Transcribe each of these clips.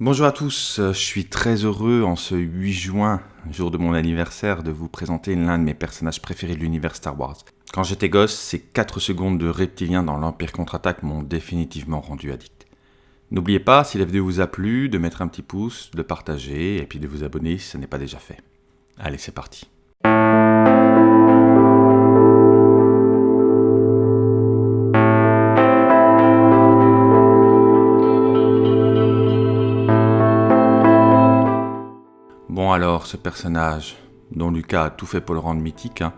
Bonjour à tous, je suis très heureux en ce 8 juin, jour de mon anniversaire, de vous présenter l'un de mes personnages préférés de l'univers Star Wars. Quand j'étais gosse, ces 4 secondes de reptilien dans l'Empire contre-attaque m'ont définitivement rendu addict. N'oubliez pas, si la vidéo vous a plu, de mettre un petit pouce, de partager et puis de vous abonner si ce n'est pas déjà fait. Allez, c'est parti. Bon alors, ce personnage, dont Lucas a tout fait pour le rendre mythique, hein,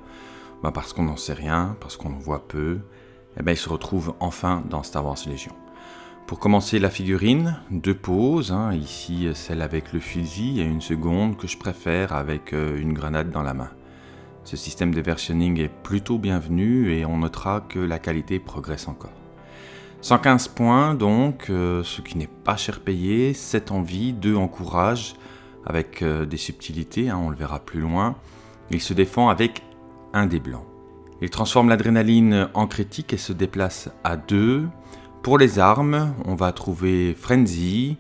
bah parce qu'on n'en sait rien, parce qu'on en voit peu, eh ben il se retrouve enfin dans Star Wars Légion. Pour commencer la figurine, deux poses, hein, ici celle avec le fusil et une seconde que je préfère avec euh, une grenade dans la main. Ce système de versionning est plutôt bienvenu et on notera que la qualité progresse encore. 115 points donc, euh, ce qui n'est pas cher payé, 7 en vie, 2 en courage, avec euh, des subtilités, hein, on le verra plus loin. Il se défend avec un des blancs. Il transforme l'adrénaline en critique et se déplace à 2. Pour les armes, on va trouver Frenzy,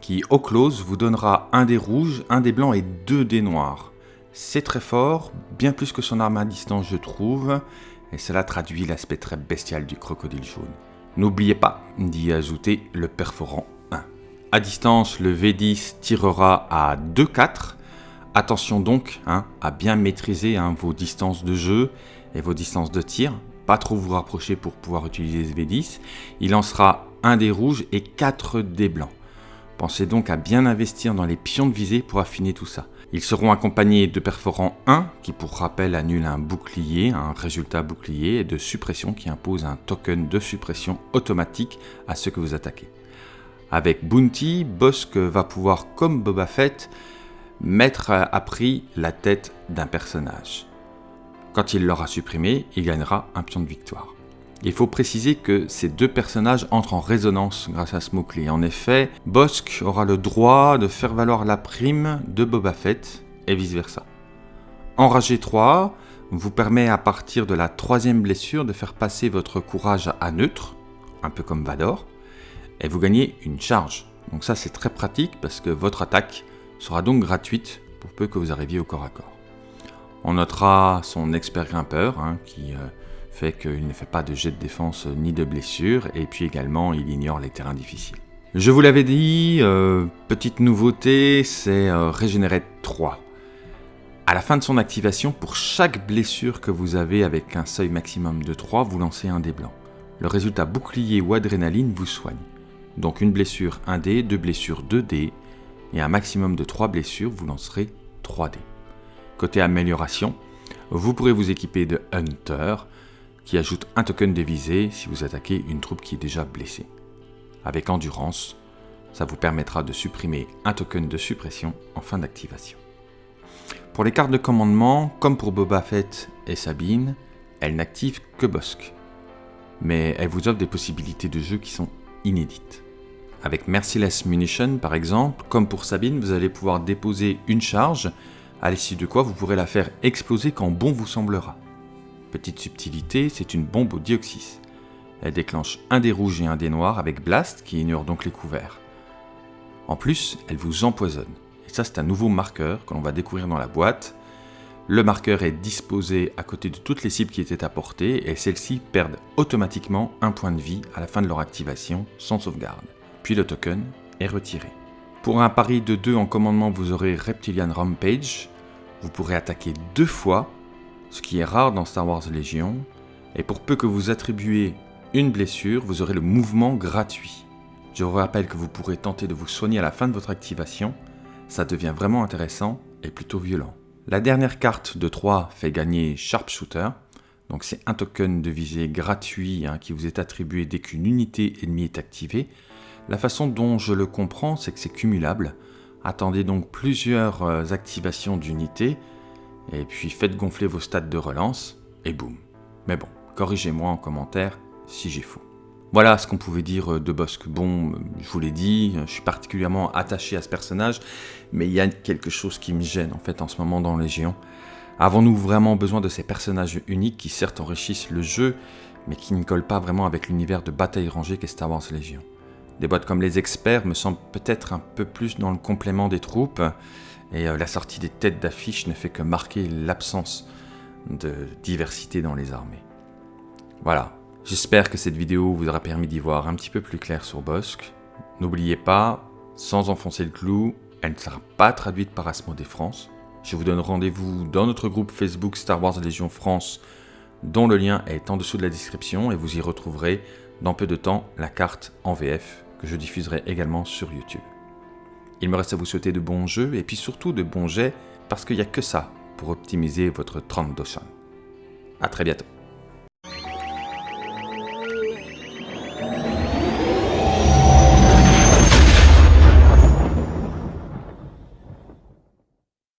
qui au close vous donnera un des rouges, un des blancs et deux des noirs. C'est très fort, bien plus que son arme à distance je trouve, et cela traduit l'aspect très bestial du crocodile jaune. N'oubliez pas d'y ajouter le perforant 1. À distance, le V10 tirera à 2-4. Attention donc hein, à bien maîtriser hein, vos distances de jeu et vos distances de tir. Pas trop vous rapprocher pour pouvoir utiliser ce V10. Il lancera un des rouges et 4 des blancs. Pensez donc à bien investir dans les pions de visée pour affiner tout ça. Ils seront accompagnés de perforant 1 qui pour rappel annule un bouclier, un résultat bouclier, et de suppression qui impose un token de suppression automatique à ceux que vous attaquez. Avec Bounty, Bosk va pouvoir, comme Boba Fett, mettre à prix la tête d'un personnage. Quand il l'aura supprimé, il gagnera un pion de victoire. Il faut préciser que ces deux personnages entrent en résonance grâce à ce mot-clé. En effet, Bosk aura le droit de faire valoir la prime de Boba Fett et vice-versa. Enragé 3 vous permet à partir de la troisième blessure de faire passer votre courage à neutre, un peu comme Vador, et vous gagnez une charge. Donc ça c'est très pratique parce que votre attaque sera donc gratuite pour peu que vous arriviez au corps à corps. On notera son expert grimpeur, hein, qui euh, fait qu'il ne fait pas de jet de défense ni de blessure, et puis également il ignore les terrains difficiles. Je vous l'avais dit, euh, petite nouveauté, c'est euh, Régénérer 3. À la fin de son activation, pour chaque blessure que vous avez avec un seuil maximum de 3, vous lancez un dé blanc. Le résultat bouclier ou adrénaline vous soigne. Donc une blessure 1 dé, deux blessures 2 dés, et un maximum de 3 blessures, vous lancerez 3 dés. Côté amélioration, vous pourrez vous équiper de Hunter, qui ajoute un token de visée si vous attaquez une troupe qui est déjà blessée. Avec Endurance, ça vous permettra de supprimer un token de suppression en fin d'activation. Pour les cartes de commandement, comme pour Boba Fett et Sabine, elles n'activent que Bosk. Mais elles vous offrent des possibilités de jeu qui sont Avec Merciless Munition par exemple, comme pour Sabine, vous allez pouvoir déposer une charge à l'issue de quoi vous pourrez la faire exploser quand bon vous semblera. Petite subtilité, c'est une bombe au dioxys. Elle déclenche un des rouges et un des noirs avec Blast qui ignore donc les couverts. En plus, elle vous empoisonne. Et ça c'est un nouveau marqueur que l'on va découvrir dans la boîte. Le marqueur est disposé à côté de toutes les cibles qui étaient apportées et celles-ci perdent automatiquement un point de vie à la fin de leur activation sans sauvegarde. Puis le token est retiré. Pour un pari de 2 en commandement, vous aurez Reptilian Rampage, vous pourrez attaquer deux fois, ce qui est rare dans Star Wars Légion, et pour peu que vous attribuez une blessure, vous aurez le mouvement gratuit. Je vous rappelle que vous pourrez tenter de vous soigner à la fin de votre activation, ça devient vraiment intéressant et plutôt violent. La dernière carte de 3 fait gagner Sharpshooter, donc c'est un token de visée gratuit hein, qui vous est attribué dès qu'une unité ennemie est activée. La façon dont je le comprends, c'est que c'est cumulable, Attendez donc plusieurs euh, activations d'unités, et puis faites gonfler vos stats de relance, et boum. Mais bon, corrigez-moi en commentaire si j'ai faux. Voilà ce qu'on pouvait dire euh, de Bosque. Bon, je vous l'ai dit, je suis particulièrement attaché à ce personnage, mais il y a quelque chose qui me gêne en fait en ce moment dans Légion. Avons-nous vraiment besoin de ces personnages uniques qui certes enrichissent le jeu, mais qui ne collent pas vraiment avec l'univers de bataille rangée qu'est Star Wars Légion Des boîtes comme les experts me semblent peut-être un peu plus dans le complément des troupes, et euh, la sortie des têtes d'affiche ne fait que marquer l'absence de diversité dans les armées. Voilà, j'espère que cette vidéo vous aura permis d'y voir un petit peu plus clair sur Bosque. N'oubliez pas, sans enfoncer le clou, elle ne sera pas traduite par Asmodée France. Je vous donne rendez-vous dans notre groupe Facebook Star Wars Légion France, dont le lien est en dessous de la description, et vous y retrouverez dans peu de temps la carte en VF que je diffuserai également sur YouTube. Il me reste à vous souhaiter de bons jeux et puis surtout de bons jets parce qu'il n'y a que ça pour optimiser votre 30 A très bientôt.